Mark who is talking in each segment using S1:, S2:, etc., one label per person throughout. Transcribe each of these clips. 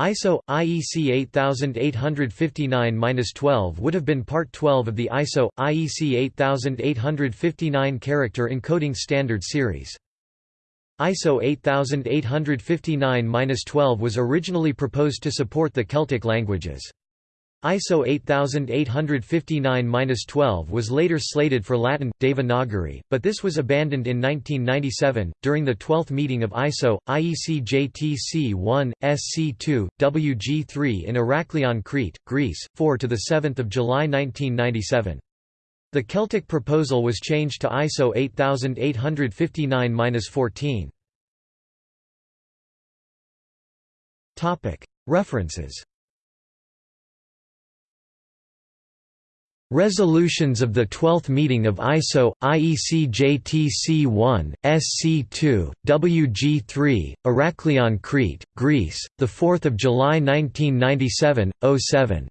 S1: ISO IEC 8859-12 would have been part 12 of the ISO IEC 8859 character encoding standard series. ISO 8859-12 was originally proposed to support the Celtic languages. ISO 8859-12 was later slated for Latin, Devanagari, but this was abandoned in 1997, during the 12th meeting of ISO, IEC JTC 1, SC2, WG3 in Heraklion Crete, Greece, 4 to 7 July 1997. The Celtic proposal was changed to ISO 8859-14. References Resolutions of the 12th meeting of ISO, IEC JTC 1, SC2, WG3, Heraklion Crete, Greece, 4 July 1997, 07.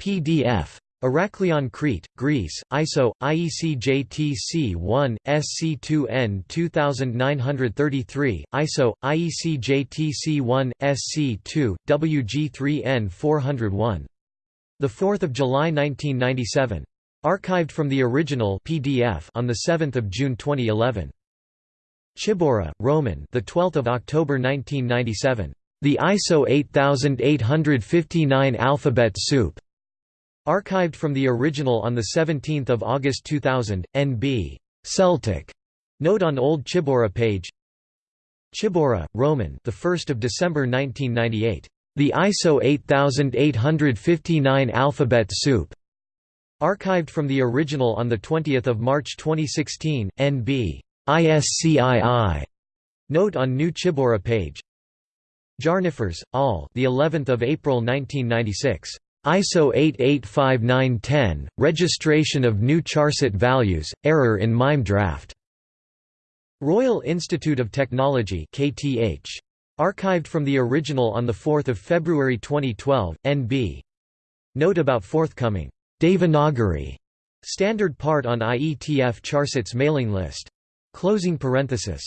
S1: PDF. Heraklion Crete, Greece, ISO, IEC JTC 1, SC2N 2933, ISO, IEC JTC 1, SC2, WG3N 401. 4 July 1997. Archived from the original PDF on 7 June 2011. Czyborra, Roman the 12th of October 1997. The ISO 8859 alphabet soup. Archived from the original on 17 August 2000, NB. Celtic. Note on Old Czyborra page. Czyborra, Roman the 1st of December 1998. The ISO 8859 alphabet soup. Archived from the original on 20 March 2016, NB. ISCII. Note on New Czyborra page. Järnefors, all. The 11th of April 1996. ISO 885910, registration of new charset values, error in MIME draft. Royal Institute of Technology KTH. Archived from the original on 4 February 2012, NB. Note about forthcoming Devanagari standard part on IETF Charsets mailing list. Closing parenthesis.